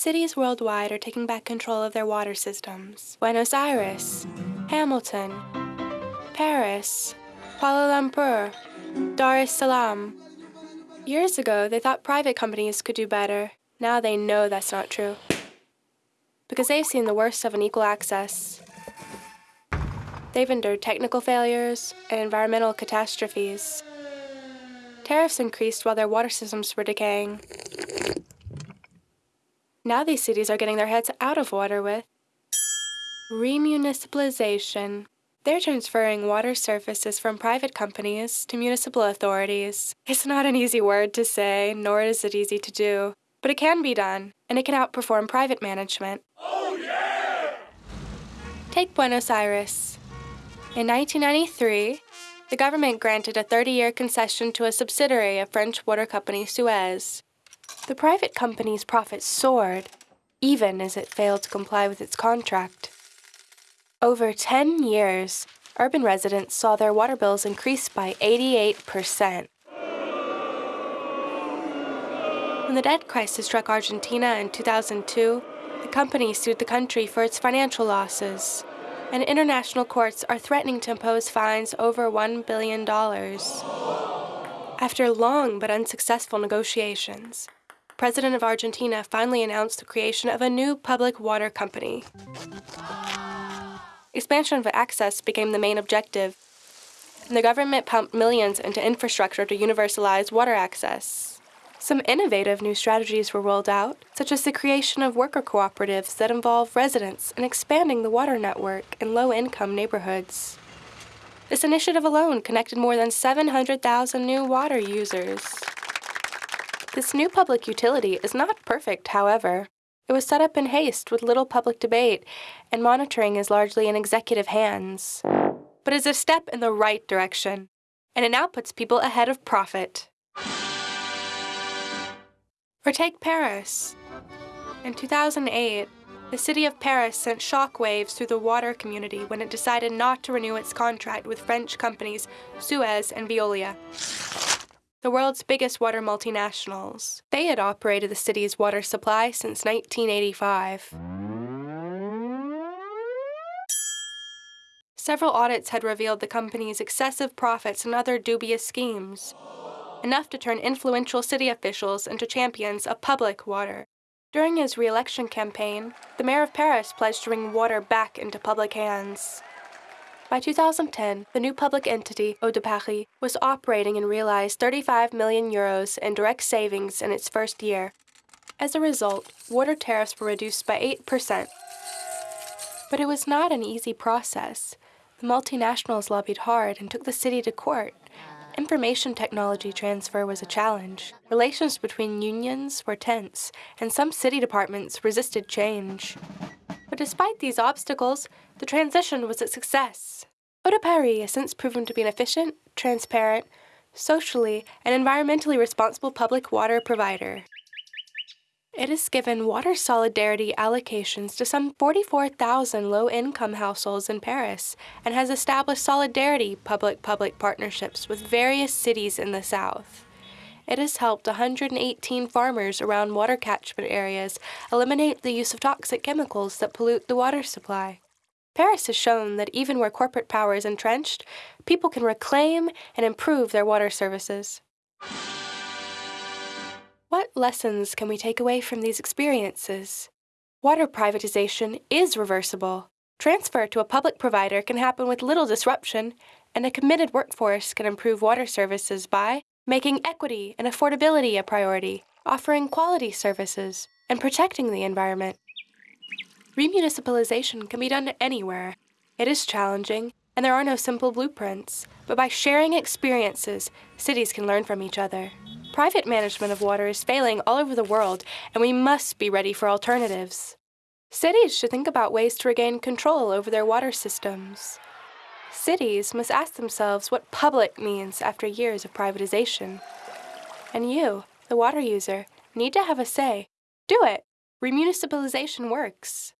cities worldwide are taking back control of their water systems. Buenos Aires, Hamilton, Paris, Kuala Lumpur, Dar es Salaam. Years ago, they thought private companies could do better. Now they know that's not true. Because they've seen the worst of unequal access. They've endured technical failures and environmental catastrophes. Tariffs increased while their water systems were decaying. Now these cities are getting their heads out of water with remunicipalization. They're transferring water services from private companies to municipal authorities. It's not an easy word to say, nor is it easy to do. But it can be done, and it can outperform private management. Oh, yeah! Take Buenos Aires. In 1993, the government granted a 30-year concession to a subsidiary of French water company Suez. The private company's profits soared, even as it failed to comply with its contract. Over 10 years, urban residents saw their water bills increase by 88%. When the debt crisis struck Argentina in 2002, the company sued the country for its financial losses, and international courts are threatening to impose fines over $1 billion. After long but unsuccessful negotiations, President of Argentina finally announced the creation of a new public water company. Expansion of access became the main objective, and the government pumped millions into infrastructure to universalize water access. Some innovative new strategies were rolled out, such as the creation of worker cooperatives that involve residents in expanding the water network in low-income neighborhoods. This initiative alone connected more than 700,000 new water users. This new public utility is not perfect, however. It was set up in haste with little public debate, and monitoring is largely in executive hands. But is a step in the right direction, and it now puts people ahead of profit. Or take Paris. In 2008, the city of Paris sent shockwaves through the water community when it decided not to renew its contract with French companies Suez and Veolia the world's biggest water multinationals. They had operated the city's water supply since 1985. Several audits had revealed the company's excessive profits and other dubious schemes, enough to turn influential city officials into champions of public water. During his re-election campaign, the mayor of Paris pledged to bring water back into public hands. By 2010, the new public entity, Eau de Paris, was operating and realized 35 million euros in direct savings in its first year. As a result, water tariffs were reduced by 8%. But it was not an easy process. The multinationals lobbied hard and took the city to court. Information technology transfer was a challenge. Relations between unions were tense, and some city departments resisted change. But despite these obstacles, the transition was a success. Paris has since proven to be an efficient, transparent, socially, and environmentally responsible public water provider. It has given water solidarity allocations to some 44,000 low-income households in Paris and has established solidarity public-public partnerships with various cities in the south. It has helped 118 farmers around water catchment areas eliminate the use of toxic chemicals that pollute the water supply. Paris has shown that even where corporate power is entrenched, people can reclaim and improve their water services. What lessons can we take away from these experiences? Water privatization is reversible. Transfer to a public provider can happen with little disruption, and a committed workforce can improve water services by making equity and affordability a priority, offering quality services, and protecting the environment. Remunicipalization can be done anywhere. It is challenging, and there are no simple blueprints, but by sharing experiences, cities can learn from each other. Private management of water is failing all over the world, and we must be ready for alternatives. Cities should think about ways to regain control over their water systems. Cities must ask themselves what public means after years of privatization. And you, the water user, need to have a say. Do it! Remunicipalization works.